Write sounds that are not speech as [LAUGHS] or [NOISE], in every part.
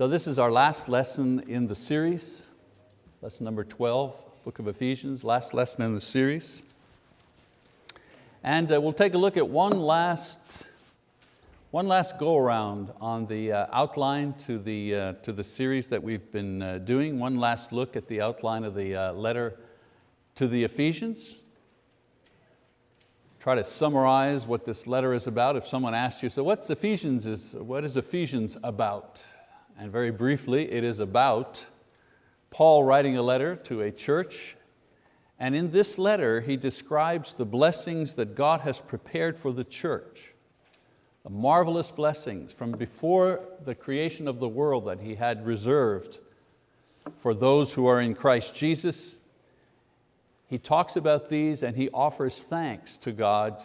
So this is our last lesson in the series, lesson number 12, book of Ephesians, last lesson in the series. And uh, we'll take a look at one last, one last go around on the uh, outline to the, uh, to the series that we've been uh, doing, one last look at the outline of the uh, letter to the Ephesians. Try to summarize what this letter is about. If someone asks you, so what's Ephesians is, what is Ephesians about? And very briefly, it is about Paul writing a letter to a church and in this letter, he describes the blessings that God has prepared for the church, the marvelous blessings from before the creation of the world that He had reserved for those who are in Christ Jesus. He talks about these and he offers thanks to God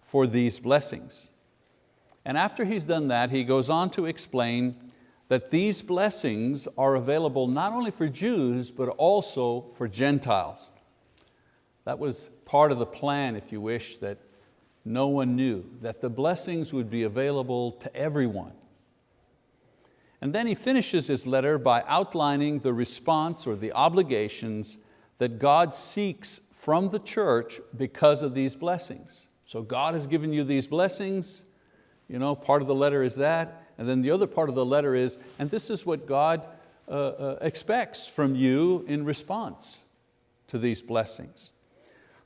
for these blessings. And after he's done that, he goes on to explain that these blessings are available not only for Jews, but also for Gentiles. That was part of the plan, if you wish, that no one knew, that the blessings would be available to everyone. And then he finishes his letter by outlining the response or the obligations that God seeks from the church because of these blessings. So God has given you these blessings, you know, part of the letter is that, and then the other part of the letter is, and this is what God uh, uh, expects from you in response to these blessings.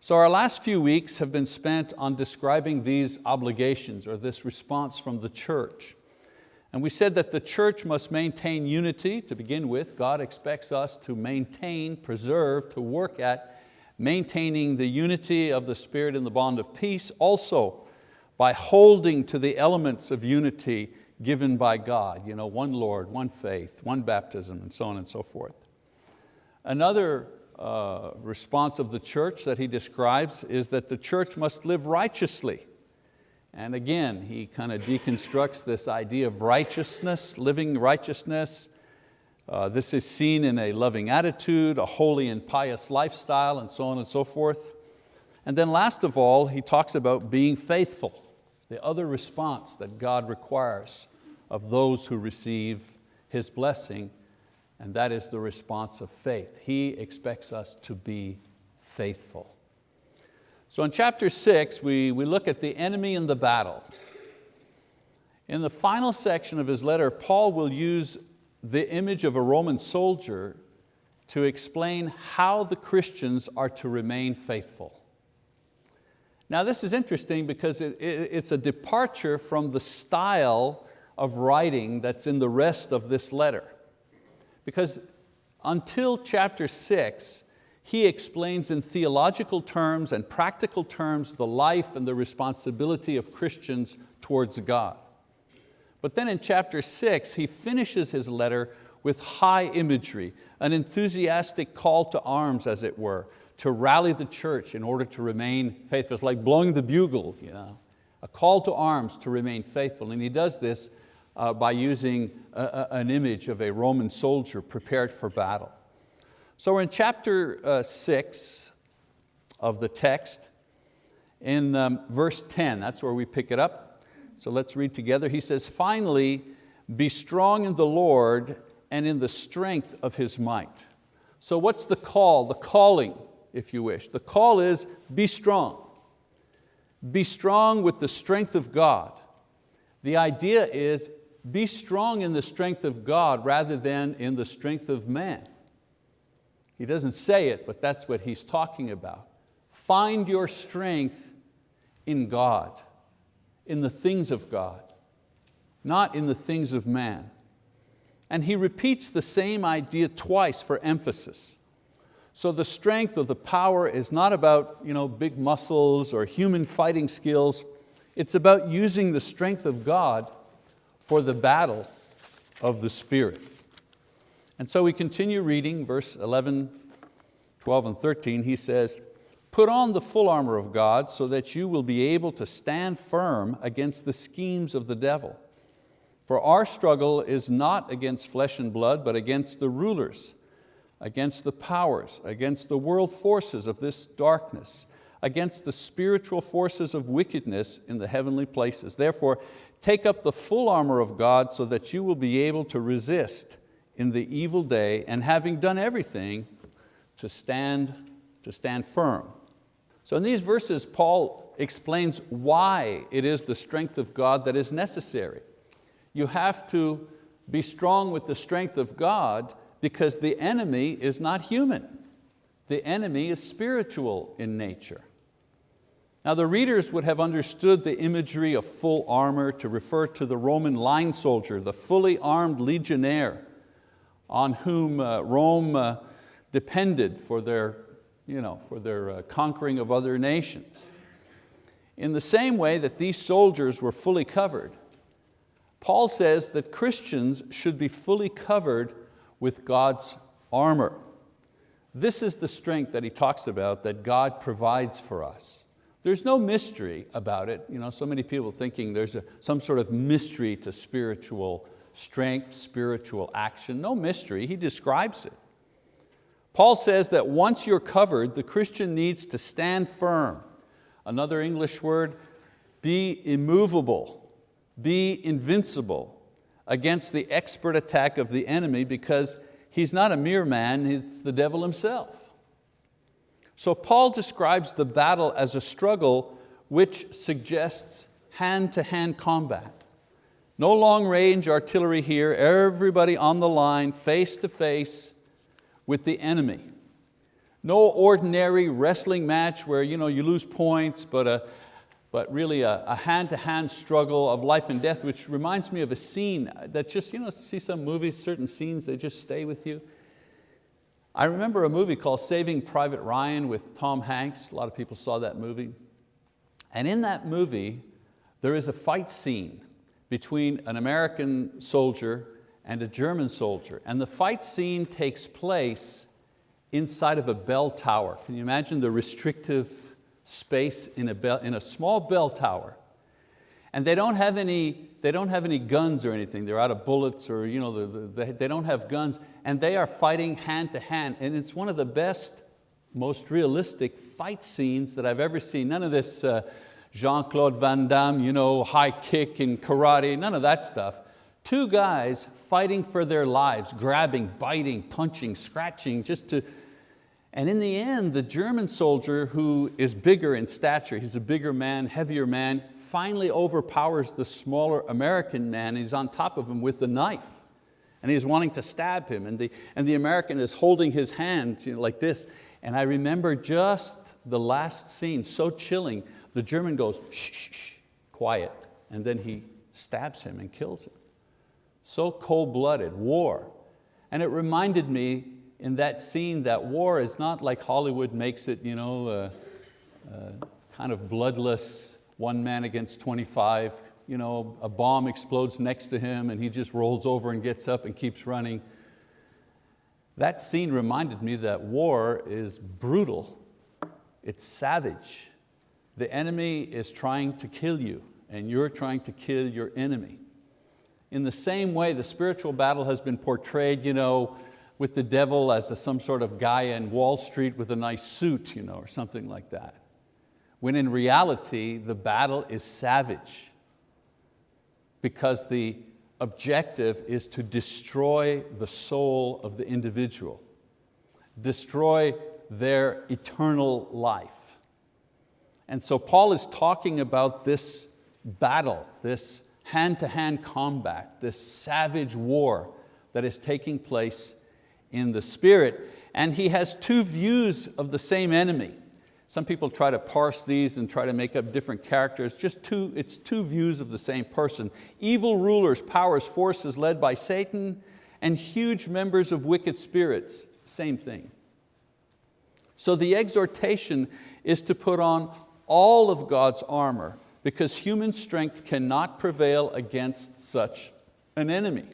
So our last few weeks have been spent on describing these obligations or this response from the church. And we said that the church must maintain unity to begin with. God expects us to maintain, preserve, to work at maintaining the unity of the Spirit in the bond of peace, also by holding to the elements of unity given by God, you know, one Lord, one faith, one baptism, and so on and so forth. Another uh, response of the church that he describes is that the church must live righteously. And again, he kind of deconstructs this idea of righteousness, living righteousness. Uh, this is seen in a loving attitude, a holy and pious lifestyle, and so on and so forth. And then last of all, he talks about being faithful, the other response that God requires of those who receive His blessing and that is the response of faith. He expects us to be faithful. So in chapter six, we, we look at the enemy in the battle. In the final section of his letter, Paul will use the image of a Roman soldier to explain how the Christians are to remain faithful. Now this is interesting because it, it, it's a departure from the style of writing that's in the rest of this letter. Because until chapter six, he explains in theological terms and practical terms the life and the responsibility of Christians towards God. But then in chapter six, he finishes his letter with high imagery, an enthusiastic call to arms, as it were, to rally the church in order to remain faithful. It's like blowing the bugle, you know? a call to arms to remain faithful. And he does this uh, by using a, a, an image of a Roman soldier prepared for battle. So we're in chapter uh, six of the text, in um, verse 10, that's where we pick it up. So let's read together. He says, finally, be strong in the Lord and in the strength of His might. So what's the call, the calling, if you wish? The call is be strong. Be strong with the strength of God. The idea is be strong in the strength of God rather than in the strength of man. He doesn't say it, but that's what he's talking about. Find your strength in God, in the things of God, not in the things of man. And he repeats the same idea twice for emphasis. So the strength or the power is not about you know, big muscles or human fighting skills. It's about using the strength of God for the battle of the Spirit. And so we continue reading verse 11, 12 and 13. He says, put on the full armor of God so that you will be able to stand firm against the schemes of the devil. For our struggle is not against flesh and blood, but against the rulers, against the powers, against the world forces of this darkness, against the spiritual forces of wickedness in the heavenly places. Therefore, take up the full armor of God so that you will be able to resist in the evil day and having done everything to stand, to stand firm. So in these verses, Paul explains why it is the strength of God that is necessary. You have to be strong with the strength of God because the enemy is not human. The enemy is spiritual in nature. Now the readers would have understood the imagery of full armor to refer to the Roman line soldier, the fully armed legionnaire on whom uh, Rome uh, depended for their, you know, for their uh, conquering of other nations. In the same way that these soldiers were fully covered, Paul says that Christians should be fully covered with God's armor. This is the strength that he talks about that God provides for us. There's no mystery about it. You know, so many people thinking there's a, some sort of mystery to spiritual strength, spiritual action. No mystery, he describes it. Paul says that once you're covered, the Christian needs to stand firm. Another English word, be immovable, be invincible against the expert attack of the enemy because he's not a mere man, it's the devil himself. So Paul describes the battle as a struggle which suggests hand-to-hand -hand combat. No long range artillery here, everybody on the line, face to face with the enemy. No ordinary wrestling match where you, know, you lose points, but, a, but really a hand-to-hand -hand struggle of life and death, which reminds me of a scene that just, you know, see some movies, certain scenes, they just stay with you. I remember a movie called Saving Private Ryan with Tom Hanks. A lot of people saw that movie. And in that movie, there is a fight scene between an American soldier and a German soldier. And the fight scene takes place inside of a bell tower. Can you imagine the restrictive space in a, bell, in a small bell tower? And they don't have any, they don't have any guns or anything. They're out of bullets or you know, the, the, they don't have guns. And they are fighting hand to hand. And it's one of the best, most realistic fight scenes that I've ever seen. None of this uh, Jean-Claude Van Damme, you know, high kick and karate, none of that stuff. Two guys fighting for their lives, grabbing, biting, punching, scratching, just to, and in the end, the German soldier who is bigger in stature, he's a bigger man, heavier man, finally overpowers the smaller American man he's on top of him with the knife. And he's wanting to stab him and the, and the American is holding his hand you know, like this. And I remember just the last scene, so chilling, the German goes, shh, shh, shh, quiet, and then he stabs him and kills him. So cold-blooded, war. And it reminded me in that scene that war is not like Hollywood makes it, you know, uh, uh, kind of bloodless, one man against 25, you know, a bomb explodes next to him and he just rolls over and gets up and keeps running. That scene reminded me that war is brutal, it's savage. The enemy is trying to kill you and you're trying to kill your enemy. In the same way, the spiritual battle has been portrayed, you know, with the devil as a, some sort of guy in Wall Street with a nice suit you know, or something like that. When in reality, the battle is savage because the objective is to destroy the soul of the individual, destroy their eternal life. And so Paul is talking about this battle, this hand-to-hand -hand combat, this savage war that is taking place in the spirit. And he has two views of the same enemy. Some people try to parse these and try to make up different characters. Just two, it's two views of the same person. Evil rulers, powers, forces led by Satan, and huge members of wicked spirits, same thing. So the exhortation is to put on all of God's armor because human strength cannot prevail against such an enemy.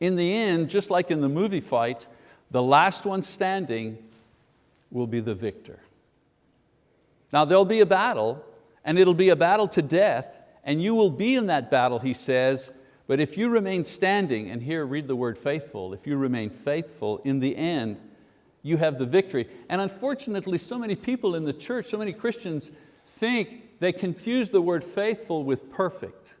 In the end, just like in the movie fight, the last one standing will be the victor. Now there'll be a battle, and it'll be a battle to death, and you will be in that battle, he says, but if you remain standing, and here read the word faithful, if you remain faithful, in the end, you have the victory. And unfortunately, so many people in the church, so many Christians think they confuse the word faithful with perfect.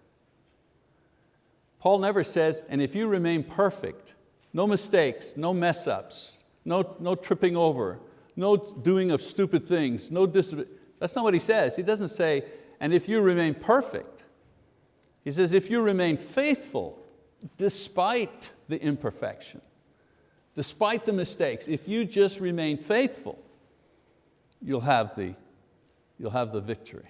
Paul never says, and if you remain perfect, no mistakes, no mess ups, no, no tripping over, no doing of stupid things, no that's not what he says. He doesn't say, and if you remain perfect. He says, if you remain faithful, despite the imperfection, despite the mistakes, if you just remain faithful, you'll have the, you'll have the victory.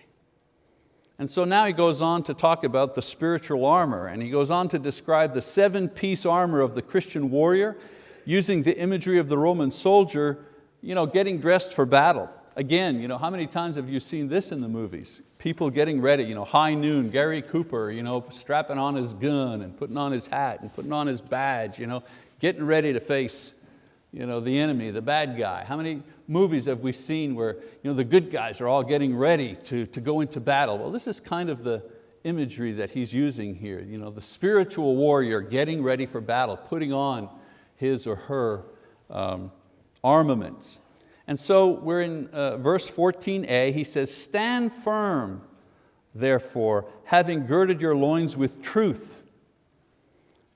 And so now he goes on to talk about the spiritual armor and he goes on to describe the seven piece armor of the Christian warrior using the imagery of the Roman soldier you know, getting dressed for battle. Again, you know, how many times have you seen this in the movies? People getting ready, you know, high noon, Gary Cooper you know, strapping on his gun and putting on his hat and putting on his badge, you know, getting ready to face you know, the enemy, the bad guy. How many movies have we seen where you know, the good guys are all getting ready to, to go into battle? Well, this is kind of the imagery that he's using here. You know, the spiritual warrior getting ready for battle, putting on his or her um, armaments. And so we're in uh, verse 14a, he says, stand firm, therefore, having girded your loins with truth.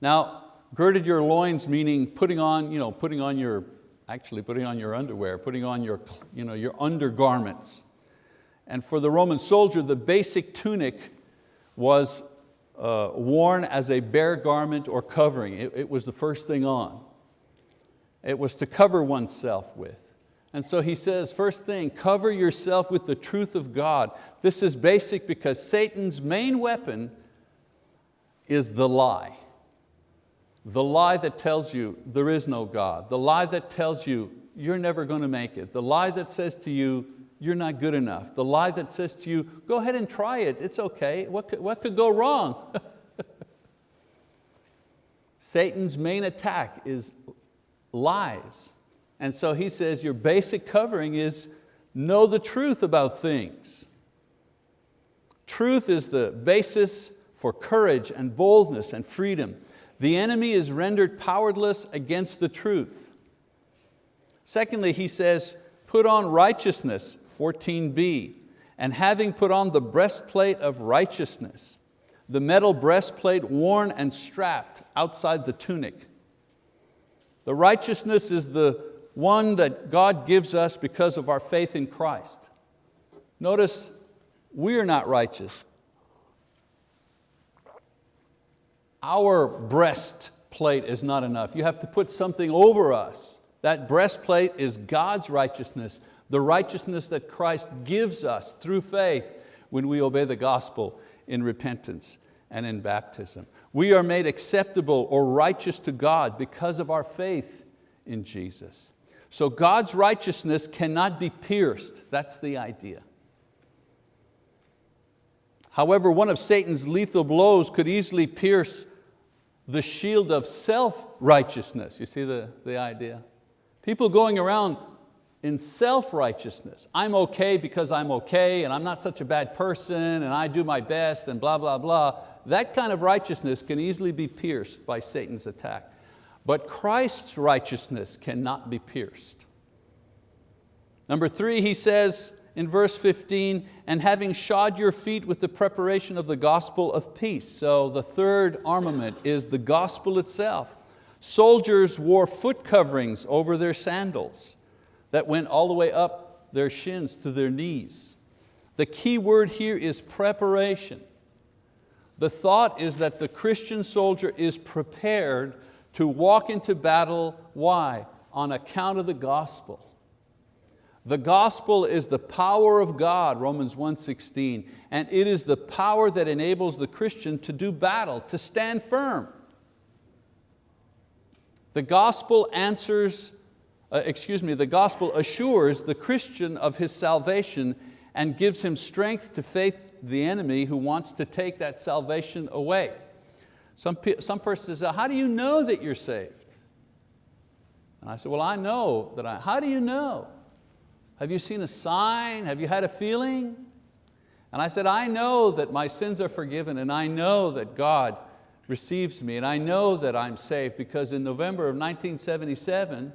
Now, girded your loins meaning putting on, you know, putting on your, actually putting on your underwear, putting on your, you know, your undergarments. And for the Roman soldier, the basic tunic was uh, worn as a bare garment or covering. It, it was the first thing on. It was to cover oneself with. And so he says, first thing, cover yourself with the truth of God. This is basic because Satan's main weapon is the lie. The lie that tells you there is no God. The lie that tells you you're never going to make it. The lie that says to you, you're not good enough. The lie that says to you, go ahead and try it, it's okay. What could, what could go wrong? [LAUGHS] Satan's main attack is lies. And so he says your basic covering is know the truth about things. Truth is the basis for courage and boldness and freedom. The enemy is rendered powerless against the truth. Secondly, he says, put on righteousness, 14b, and having put on the breastplate of righteousness, the metal breastplate worn and strapped outside the tunic. The righteousness is the one that God gives us because of our faith in Christ. Notice, we are not righteous. Our breastplate is not enough. You have to put something over us. That breastplate is God's righteousness, the righteousness that Christ gives us through faith when we obey the gospel in repentance and in baptism. We are made acceptable or righteous to God because of our faith in Jesus. So God's righteousness cannot be pierced, that's the idea. However, one of Satan's lethal blows could easily pierce the shield of self-righteousness. You see the, the idea? People going around in self-righteousness. I'm okay because I'm okay and I'm not such a bad person and I do my best and blah, blah, blah. That kind of righteousness can easily be pierced by Satan's attack. But Christ's righteousness cannot be pierced. Number three, he says, in verse 15, and having shod your feet with the preparation of the gospel of peace. So the third armament is the gospel itself. Soldiers wore foot coverings over their sandals that went all the way up their shins to their knees. The key word here is preparation. The thought is that the Christian soldier is prepared to walk into battle, why? On account of the gospel. The gospel is the power of God, Romans 1.16, and it is the power that enables the Christian to do battle, to stand firm. The gospel answers, uh, excuse me, the gospel assures the Christian of his salvation and gives him strength to face the enemy who wants to take that salvation away. Some, some person says, how do you know that you're saved? And I said, well, I know that I, how do you know? Have you seen a sign? Have you had a feeling? And I said, I know that my sins are forgiven and I know that God receives me and I know that I'm saved because in November of 1977,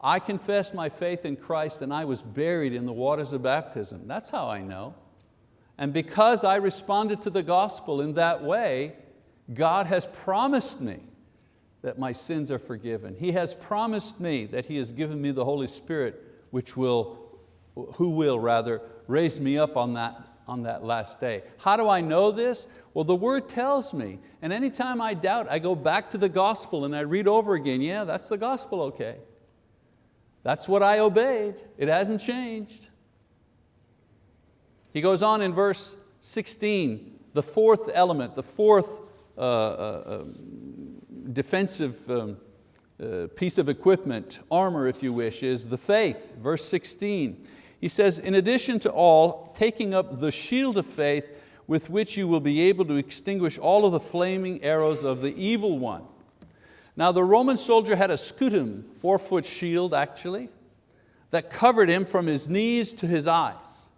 I confessed my faith in Christ and I was buried in the waters of baptism. That's how I know. And because I responded to the gospel in that way, God has promised me that my sins are forgiven. He has promised me that He has given me the Holy Spirit, which will, who will rather, raise me up on that, on that last day. How do I know this? Well, the word tells me, and anytime I doubt, I go back to the gospel and I read over again, yeah, that's the gospel, okay. That's what I obeyed, it hasn't changed. He goes on in verse 16, the fourth element, the fourth uh, uh, um, defensive um, uh, piece of equipment, armor if you wish, is the faith. Verse 16, he says, in addition to all, taking up the shield of faith with which you will be able to extinguish all of the flaming arrows of the evil one. Now the Roman soldier had a scutum, four foot shield actually, that covered him from his knees to his eyes.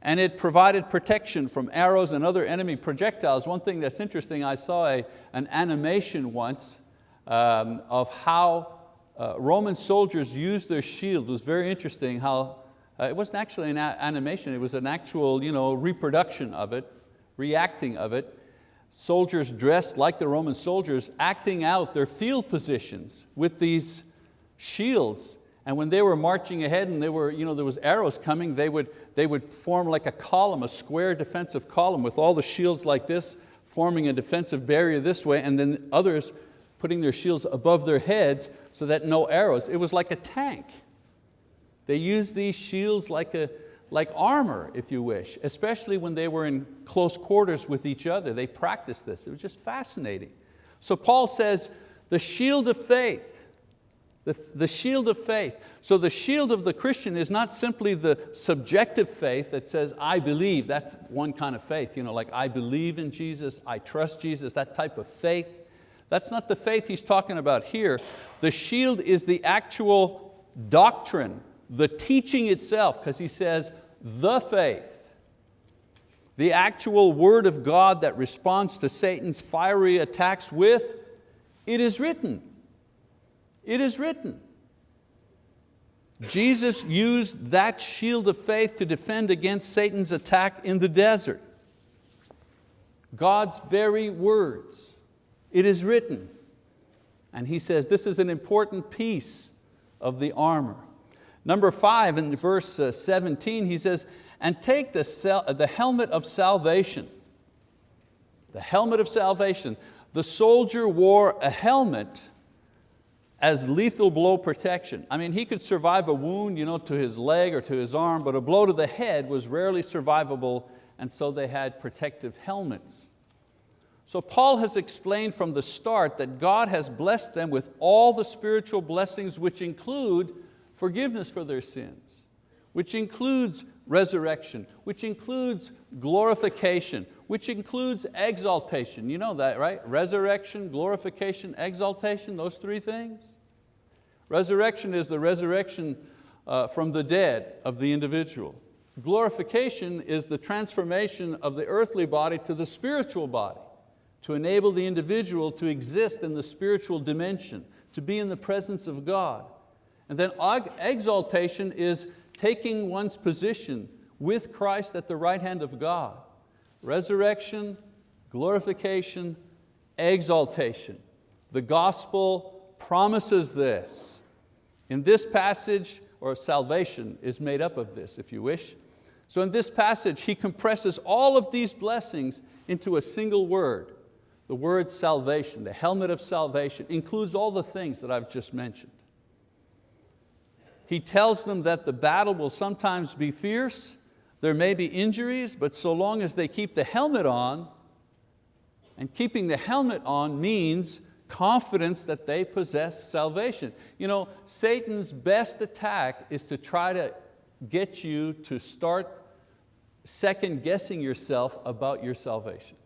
And it provided protection from arrows and other enemy projectiles. One thing that's interesting, I saw a, an animation once um, of how uh, Roman soldiers used their shields. It was very interesting how uh, it wasn't actually an animation, it was an actual you know, reproduction of it, reacting of it. Soldiers dressed like the Roman soldiers, acting out their field positions with these shields. And when they were marching ahead and they were, you know, there was arrows coming, they would, they would form like a column, a square defensive column with all the shields like this, forming a defensive barrier this way, and then others putting their shields above their heads so that no arrows. It was like a tank. They used these shields like, a, like armor, if you wish, especially when they were in close quarters with each other. They practiced this, it was just fascinating. So Paul says, the shield of faith, the, the shield of faith. So the shield of the Christian is not simply the subjective faith that says, I believe, that's one kind of faith, you know, like I believe in Jesus, I trust Jesus, that type of faith. That's not the faith he's talking about here. The shield is the actual doctrine the teaching itself, because he says, the faith, the actual word of God that responds to Satan's fiery attacks with, it is written. It is written. Jesus used that shield of faith to defend against Satan's attack in the desert. God's very words. It is written. And he says this is an important piece of the armor. Number five, in verse uh, 17, he says, and take the, the helmet of salvation. The helmet of salvation. The soldier wore a helmet as lethal blow protection. I mean, he could survive a wound you know, to his leg or to his arm, but a blow to the head was rarely survivable, and so they had protective helmets. So Paul has explained from the start that God has blessed them with all the spiritual blessings which include forgiveness for their sins, which includes resurrection, which includes glorification, which includes exaltation. You know that, right? Resurrection, glorification, exaltation, those three things. Resurrection is the resurrection uh, from the dead of the individual. Glorification is the transformation of the earthly body to the spiritual body, to enable the individual to exist in the spiritual dimension, to be in the presence of God. And then exaltation is taking one's position with Christ at the right hand of God. Resurrection, glorification, exaltation. The gospel promises this. In this passage, or salvation is made up of this, if you wish. So in this passage, he compresses all of these blessings into a single word. The word salvation, the helmet of salvation, includes all the things that I've just mentioned. He tells them that the battle will sometimes be fierce, there may be injuries, but so long as they keep the helmet on, and keeping the helmet on means confidence that they possess salvation. You know, Satan's best attack is to try to get you to start second guessing yourself about your salvation.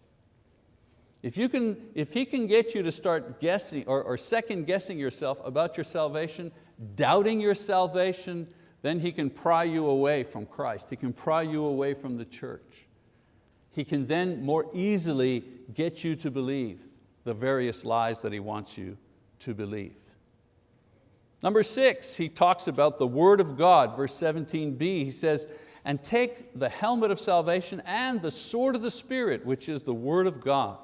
If, you can, if he can get you to start guessing or, or second guessing yourself about your salvation, doubting your salvation, then he can pry you away from Christ. He can pry you away from the church. He can then more easily get you to believe the various lies that he wants you to believe. Number six, he talks about the word of God, verse 17b, he says, and take the helmet of salvation and the sword of the Spirit, which is the word of God.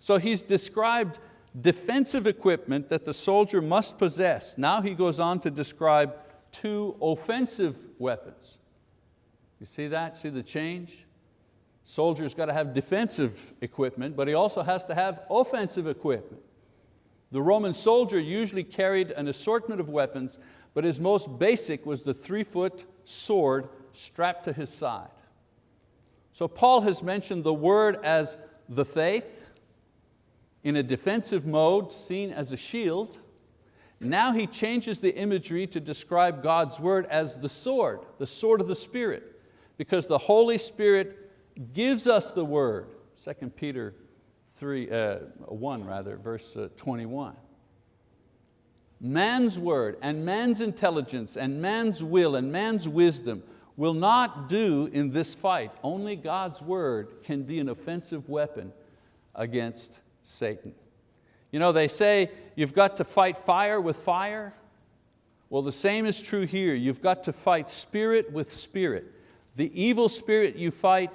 So he's described defensive equipment that the soldier must possess. Now he goes on to describe two offensive weapons. You see that, see the change? Soldier's got to have defensive equipment, but he also has to have offensive equipment. The Roman soldier usually carried an assortment of weapons, but his most basic was the three foot sword strapped to his side. So Paul has mentioned the word as the faith, in a defensive mode seen as a shield. Now he changes the imagery to describe God's word as the sword, the sword of the Spirit, because the Holy Spirit gives us the word. 2 Peter 3, uh, 1 rather, verse uh, 21. Man's word and man's intelligence and man's will and man's wisdom will not do in this fight. Only God's word can be an offensive weapon against Satan. You know, they say you've got to fight fire with fire. Well, the same is true here. You've got to fight spirit with spirit. The evil spirit you fight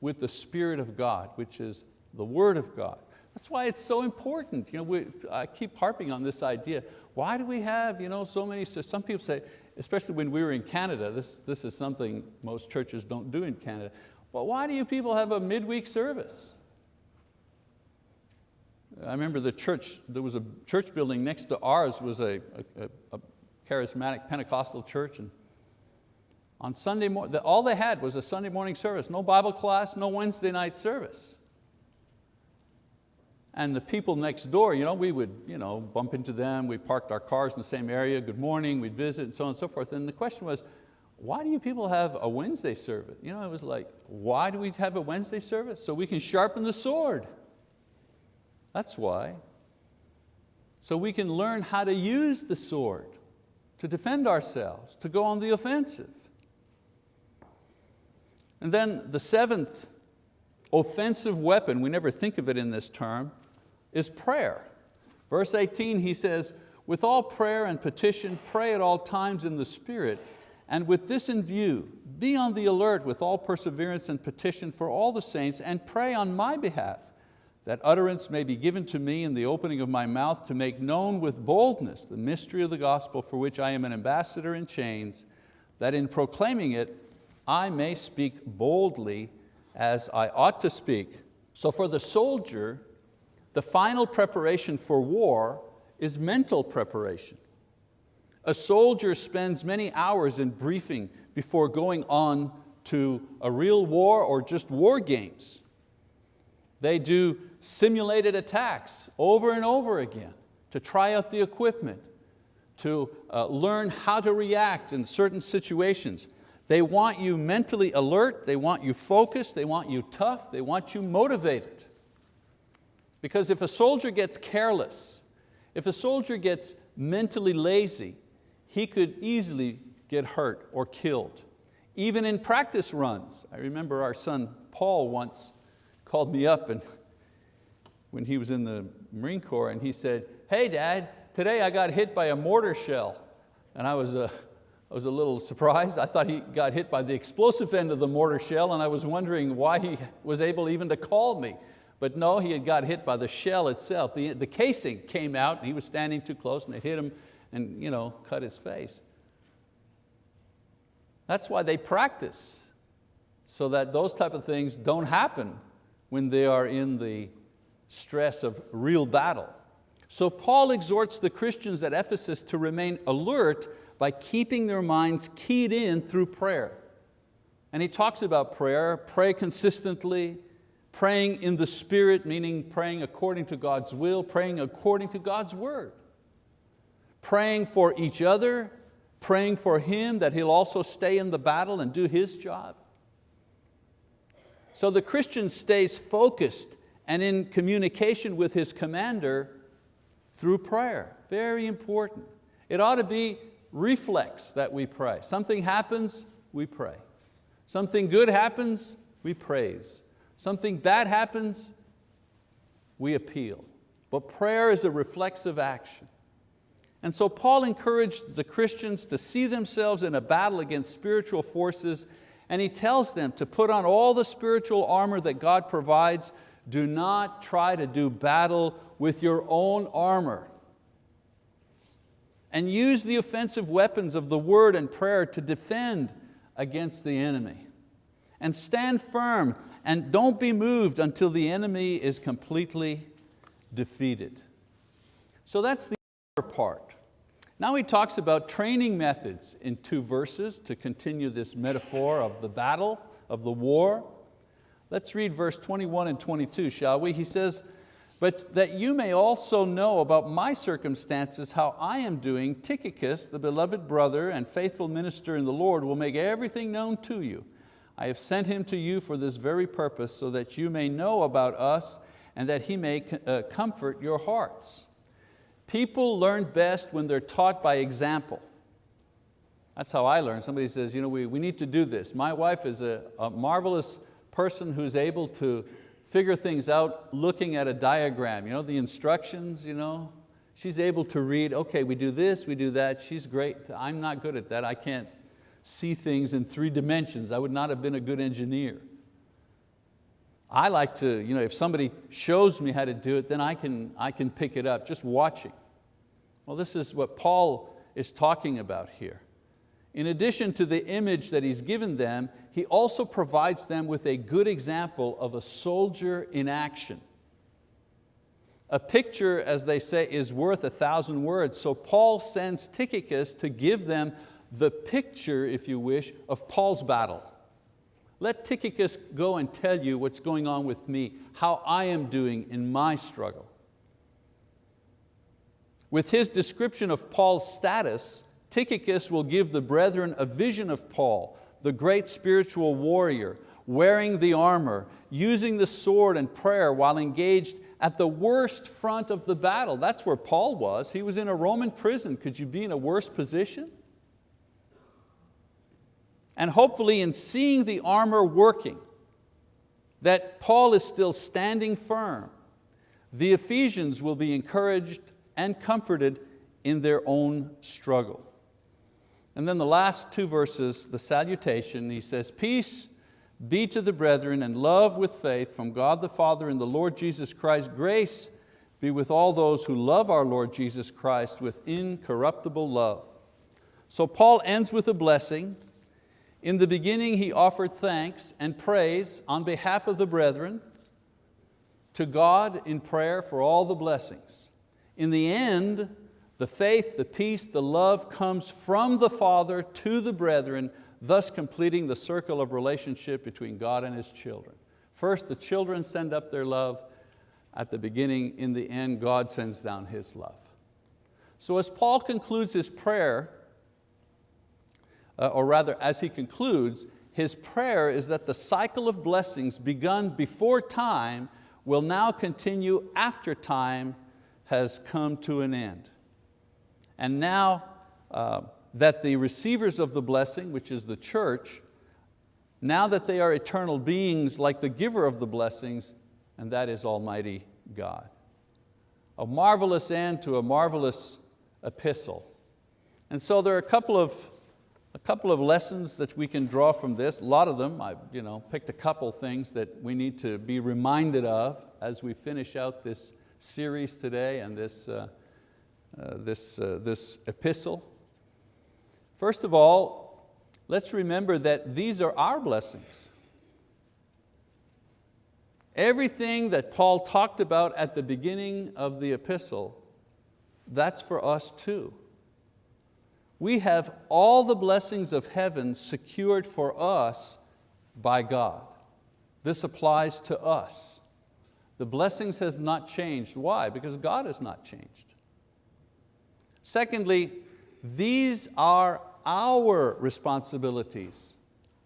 with the Spirit of God, which is the word of God. That's why it's so important. You know, we, I keep harping on this idea. Why do we have you know, so many, so some people say, especially when we were in Canada, this, this is something most churches don't do in Canada. Well, why do you people have a midweek service? I remember the church, there was a church building next to ours was a, a, a charismatic Pentecostal church and on Sunday morning, all they had was a Sunday morning service, no Bible class, no Wednesday night service. And the people next door, you know, we would you know, bump into them, we parked our cars in the same area, good morning, we'd visit and so on and so forth. And the question was, why do you people have a Wednesday service? You know, it was like, why do we have a Wednesday service? So we can sharpen the sword. That's why. So we can learn how to use the sword to defend ourselves, to go on the offensive. And then the seventh offensive weapon, we never think of it in this term, is prayer. Verse 18, he says, with all prayer and petition, pray at all times in the Spirit, and with this in view, be on the alert with all perseverance and petition for all the saints, and pray on my behalf, that utterance may be given to me in the opening of my mouth to make known with boldness the mystery of the gospel for which I am an ambassador in chains, that in proclaiming it I may speak boldly as I ought to speak. So for the soldier, the final preparation for war is mental preparation. A soldier spends many hours in briefing before going on to a real war or just war games. They do simulated attacks over and over again to try out the equipment, to uh, learn how to react in certain situations. They want you mentally alert, they want you focused, they want you tough, they want you motivated. Because if a soldier gets careless, if a soldier gets mentally lazy, he could easily get hurt or killed. Even in practice runs. I remember our son Paul once called me up and when he was in the Marine Corps and he said, hey dad, today I got hit by a mortar shell. And I was, uh, I was a little surprised. I thought he got hit by the explosive end of the mortar shell and I was wondering why he was able even to call me. But no, he had got hit by the shell itself. The, the casing came out and he was standing too close and it hit him and you know, cut his face. That's why they practice, so that those type of things don't happen when they are in the stress of real battle. So Paul exhorts the Christians at Ephesus to remain alert by keeping their minds keyed in through prayer. And he talks about prayer, pray consistently, praying in the Spirit, meaning praying according to God's will, praying according to God's word. Praying for each other, praying for him that he'll also stay in the battle and do his job. So the Christian stays focused and in communication with his commander through prayer. Very important. It ought to be reflex that we pray. Something happens, we pray. Something good happens, we praise. Something bad happens, we appeal. But prayer is a reflexive action. And so Paul encouraged the Christians to see themselves in a battle against spiritual forces and he tells them to put on all the spiritual armor that God provides. Do not try to do battle with your own armor. And use the offensive weapons of the word and prayer to defend against the enemy. And stand firm and don't be moved until the enemy is completely defeated. So that's the other part. Now he talks about training methods in two verses to continue this metaphor of the battle, of the war. Let's read verse 21 and 22, shall we? He says, but that you may also know about my circumstances, how I am doing, Tychicus, the beloved brother and faithful minister in the Lord, will make everything known to you. I have sent him to you for this very purpose, so that you may know about us and that he may uh, comfort your hearts. People learn best when they're taught by example. That's how I learn. Somebody says, you know, we, we need to do this. My wife is a, a marvelous person who's able to figure things out looking at a diagram, you know, the instructions, you know. She's able to read, okay, we do this, we do that. She's great. I'm not good at that. I can't see things in three dimensions. I would not have been a good engineer. I like to, you know, if somebody shows me how to do it, then I can, I can pick it up, just watching. Well, this is what Paul is talking about here. In addition to the image that he's given them, he also provides them with a good example of a soldier in action. A picture, as they say, is worth a thousand words. So Paul sends Tychicus to give them the picture, if you wish, of Paul's battle. Let Tychicus go and tell you what's going on with me, how I am doing in my struggle. With his description of Paul's status, Tychicus will give the brethren a vision of Paul, the great spiritual warrior, wearing the armor, using the sword and prayer while engaged at the worst front of the battle. That's where Paul was. He was in a Roman prison. Could you be in a worse position? and hopefully in seeing the armor working, that Paul is still standing firm, the Ephesians will be encouraged and comforted in their own struggle. And then the last two verses, the salutation, he says, peace be to the brethren and love with faith from God the Father and the Lord Jesus Christ. Grace be with all those who love our Lord Jesus Christ with incorruptible love. So Paul ends with a blessing, in the beginning he offered thanks and praise on behalf of the brethren to God in prayer for all the blessings. In the end, the faith, the peace, the love comes from the Father to the brethren, thus completing the circle of relationship between God and His children. First, the children send up their love. At the beginning, in the end, God sends down His love. So as Paul concludes his prayer, uh, or rather as he concludes, his prayer is that the cycle of blessings begun before time will now continue after time has come to an end. And now uh, that the receivers of the blessing, which is the church, now that they are eternal beings like the giver of the blessings, and that is Almighty God. A marvelous end to a marvelous epistle. And so there are a couple of a couple of lessons that we can draw from this, a lot of them, I you know, picked a couple things that we need to be reminded of as we finish out this series today and this, uh, this, uh, this epistle. First of all, let's remember that these are our blessings. Everything that Paul talked about at the beginning of the epistle, that's for us too we have all the blessings of heaven secured for us by God. This applies to us. The blessings have not changed. Why? Because God has not changed. Secondly, these are our responsibilities,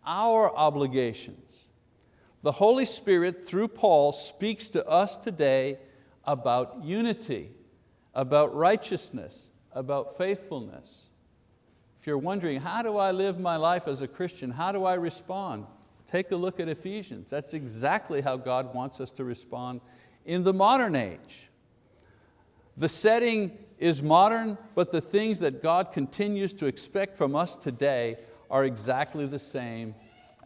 our obligations. The Holy Spirit, through Paul, speaks to us today about unity, about righteousness, about faithfulness. If you're wondering, how do I live my life as a Christian? How do I respond? Take a look at Ephesians. That's exactly how God wants us to respond in the modern age. The setting is modern, but the things that God continues to expect from us today are exactly the same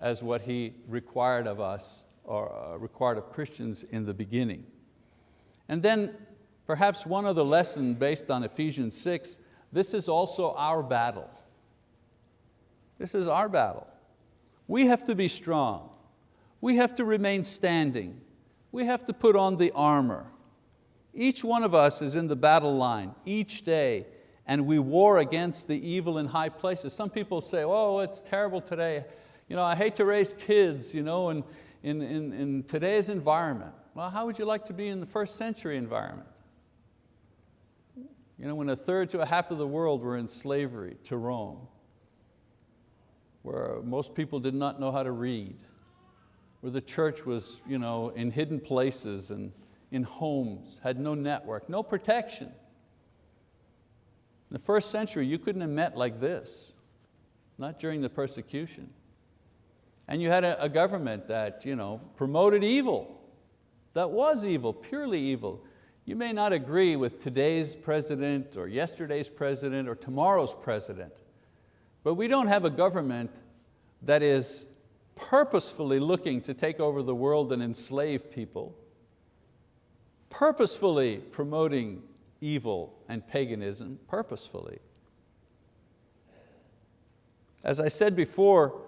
as what He required of us or uh, required of Christians in the beginning. And then perhaps one other lesson based on Ephesians 6, this is also our battle. This is our battle. We have to be strong. We have to remain standing. We have to put on the armor. Each one of us is in the battle line each day and we war against the evil in high places. Some people say, oh, it's terrible today. You know, I hate to raise kids you know, in, in, in, in today's environment. Well, how would you like to be in the first century environment? You know, when a third to a half of the world were in slavery to Rome, where most people did not know how to read, where the church was you know, in hidden places and in homes, had no network, no protection. In the first century, you couldn't have met like this, not during the persecution. And you had a, a government that you know, promoted evil, that was evil, purely evil. You may not agree with today's president or yesterday's president or tomorrow's president, but we don't have a government that is purposefully looking to take over the world and enslave people, purposefully promoting evil and paganism, purposefully. As I said before,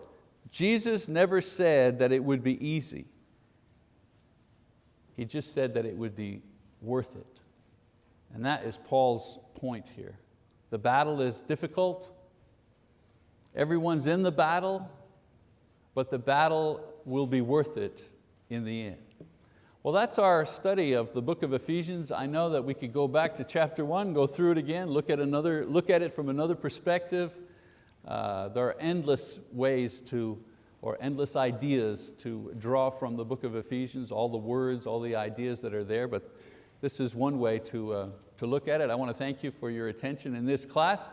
Jesus never said that it would be easy. He just said that it would be worth it. And that is Paul's point here. The battle is difficult. Everyone's in the battle, but the battle will be worth it in the end. Well, that's our study of the book of Ephesians. I know that we could go back to chapter one, go through it again, look at, another, look at it from another perspective. Uh, there are endless ways to, or endless ideas to draw from the book of Ephesians, all the words, all the ideas that are there, but this is one way to, uh, to look at it. I want to thank you for your attention in this class.